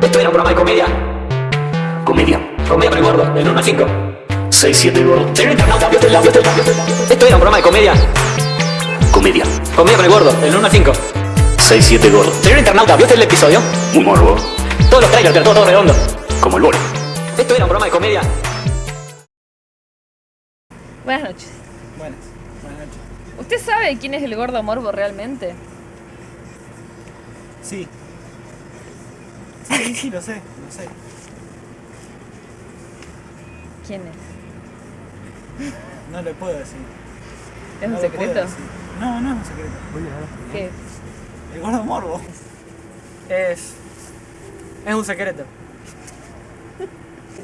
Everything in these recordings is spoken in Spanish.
Esto era un programa de comedia. Comedia. Comedia con el gordo, del 1 al 5. 6, 7 gordo. Señor internauta, vio este lado, este. Esto era un programa de comedia. Comedia. Comedia con el gordo, del 1 al 5. 6, 7 gordo. Señor internauta, ¿vio el episodio? Muy morbo. Todos los trailers, pero todo, todo redondo. Como el bolo. Esto era un programa de comedia. Buenas noches. Buenas, buenas noches. ¿Usted sabe quién es el gordo morbo realmente? Sí. Sí, sí, lo sé, lo sé. ¿Quién es? No lo puedo decir. ¿Es No un secreto? No, no es un secreto. ¿Qué es? El gordo morbo. Es. Es un secreto.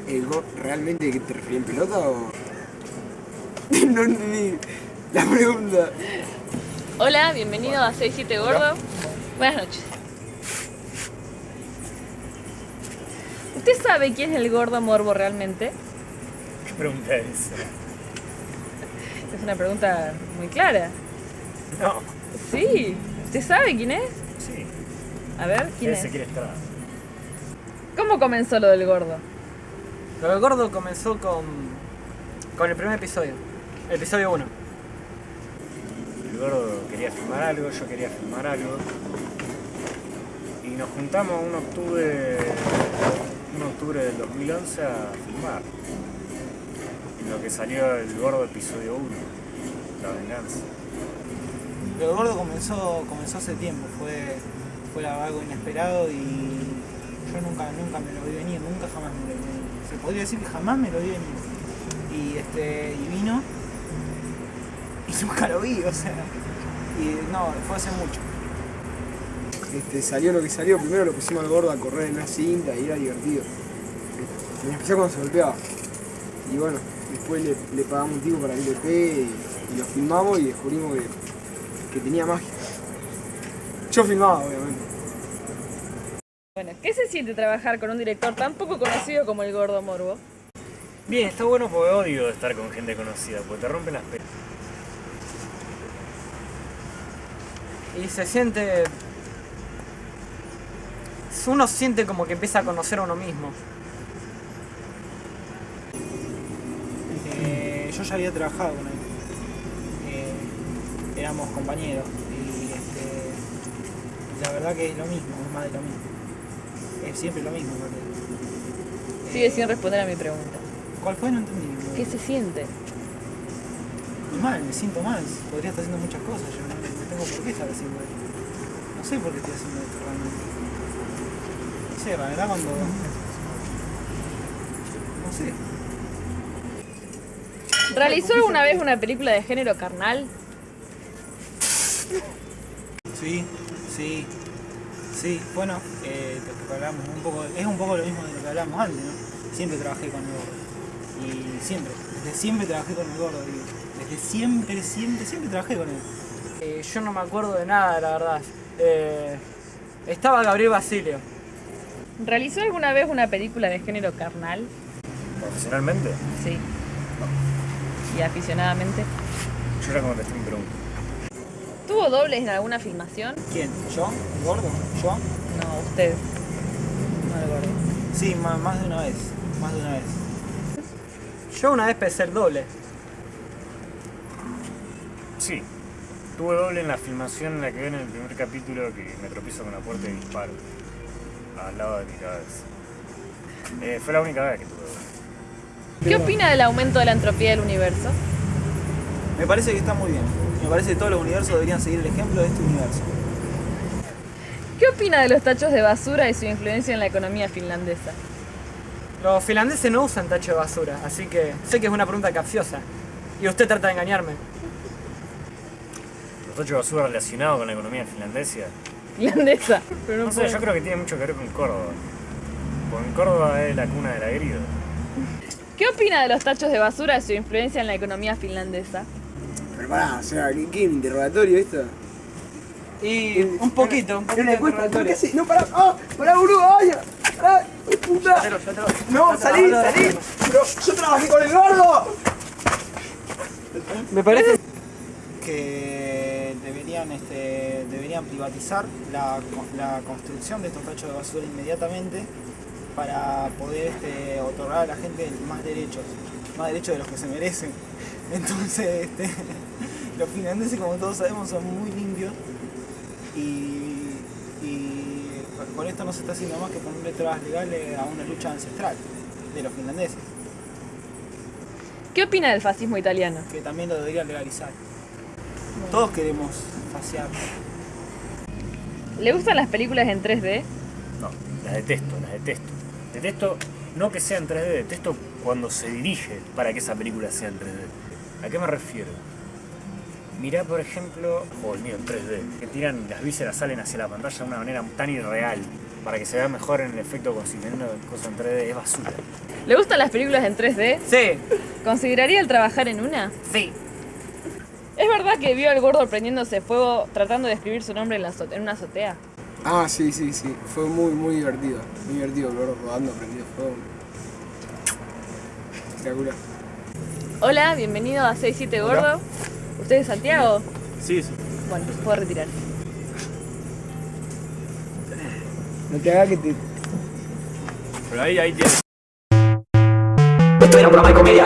¿El realmente te refería en pelota o.? no entendí la pregunta. Hola, bienvenido a 67 Gordo. Buenas noches. ¿Usted sabe quién es el gordo morbo realmente? ¿Qué pregunta es esa? Es una pregunta muy clara. No. Sí. ¿Usted sabe quién es? Sí. A ver, ¿quién Ese es? quiere estar. ¿Cómo comenzó lo del gordo? Lo del gordo comenzó con. con el primer episodio. El episodio 1. El gordo quería filmar algo, yo quería filmar algo. Y nos juntamos un octubre. Un octubre del 2011 a filmar. En lo que salió el gordo episodio 1. La venganza. Pero el gordo comenzó, comenzó hace tiempo, fue, fue algo inesperado y yo nunca, nunca me lo vi venir, nunca jamás me lo vi venir. Se podría decir que jamás me lo vi venir. Y este, y vino y nunca lo vi, o sea. Y no, fue hace mucho. Este, salió lo que salió, primero lo pusimos al gordo a correr en una cinta y era divertido. En especial cuando se golpeaba. Y bueno, después le, le pagamos un tipo para que le pegue y, y lo filmamos y descubrimos que, que tenía magia. Yo filmaba, obviamente. Bueno, ¿qué se siente trabajar con un director tan poco conocido como el gordo morbo? Bien, está bueno porque odio estar con gente conocida, porque te rompen las pelas. Y se siente. Uno siente como que empieza a conocer a uno mismo. Eh, yo ya había trabajado con él. Eh, éramos compañeros y este, la verdad que es lo mismo, es más de lo mismo. Es siempre lo mismo. porque, eh, Sigue sin responder a mi pregunta. ¿Cuál fue? No entendí. ¿Qué se siente? Muy mal, me siento mal. Podría estar haciendo muchas cosas. Yo no, no tengo por qué estar haciendo esto. No sé por qué estoy haciendo esto realmente. No sé, la verdad cuando... No sé. ¿Realizó alguna vez una película de género carnal? Sí, sí, sí. Bueno, eh, lo que hablamos un poco, es un poco lo mismo de lo que hablamos antes, ¿no? Siempre trabajé con el gordo. Y siempre, desde siempre trabajé con el gordo, digo. Desde siempre, siempre, siempre trabajé con él. Eh, yo no me acuerdo de nada, la verdad. Eh, estaba Gabriel Basilio. ¿Realizó alguna vez una película de género carnal? Profesionalmente, Sí. ¿Y aficionadamente? yo ya contesté mi pregunta. ¿Tuvo dobles en alguna filmación? ¿Quién? ¿Yo? ¿El gordo? ¿Yo? No, usted. No el gordo. Sí, más de una vez. Más de una vez. Yo una vez pensé el doble. Sí, tuve doble en la filmación en la que ven en el primer capítulo que me tropiezo con la puerta y disparo al lado de mi cabeza. Eh, fue la única vez que tuve. ¿Qué opina del aumento de la entropía del universo? Me parece que está muy bien. Me parece que todos los universos deberían seguir el ejemplo de este universo. ¿Qué opina de los tachos de basura y su influencia en la economía finlandesa? Los finlandeses no usan tacho de basura, así que sé que es una pregunta capciosa. Y usted trata de engañarme. Los tachos de basura relacionados con la economía finlandesa. Finlandesa. Pero no No sé, yo creo que tiene mucho que ver con Córdoba. Porque en Córdoba es la cuna de la grida. ¿Qué opina de los tachos de basura y su influencia en la economía finlandesa? Pero pará, o sea, ¿qué, interrogatorio esto? Y un poquito, un poquito encuesta, ¿por interrogatorio. qué sí? No, pará, ¡ah! ¡Pará, boludo! ¡Ay! ¡Ay, puta! Yo te lo- No, yo te salí, salí. Pero yo trabajé con el gordo. Me parece que deberían, este, deberían privatizar la, co- la construcción de estos tachos de basura inmediatamente para poder este, otorgar a la gente más derechos, más derechos de los que se merecen. Entonces, este, los finlandeses, como todos sabemos, son muy limpios y, y con esto no se está haciendo más que ponerle trabas legales a una lucha ancestral de los finlandeses, ¿Qué opina del fascismo italiano? que también lo deberían legalizar. Todos queremos faciar. ¿Le gustan las películas en 3D? No, las detesto, las detesto. Detesto no que sea en 3D, detesto cuando se dirige para que esa película sea en 3D. ¿A qué me refiero? Mirá, por ejemplo, juego mío en 3D, que tiran las vísceras salen hacia la pantalla de una manera tan irreal para que se vea mejor en el efecto como si teniendo cosas en 3D es basura. ¿Le gustan las películas en 3D? Sí, ¿Consideraría el trabajar en una? sí. ¿Es verdad que vio al gordo prendiéndose fuego tratando de escribir su nombre en, la en una azotea? Ah, sí, sí, sí. Fue muy, muy divertido. Muy divertido el gordo rodando, prendido fuego. Espectacular. Hola, bienvenido a 67 Gordo. ¿Usted es Santiago? Sí, sí. Bueno, puedo retirar. No te hagas que te Pero ahí, ahí tienes. Esto era un programa de comedia.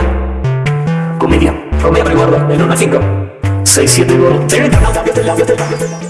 Comedia. Comedia con el gordo, del 1 al 5. 6, 7, 1.